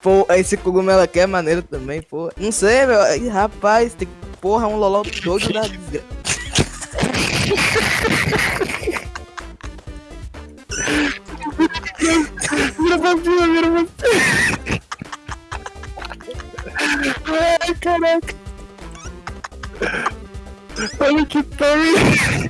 Pô, esse cogumelo aqui é maneiro também, pô. Não sei, meu. Ih, rapaz, tem porra, um loló doido da desgraça. Vira pra cima, vira pra cima. Ai, caraca. Olha que time.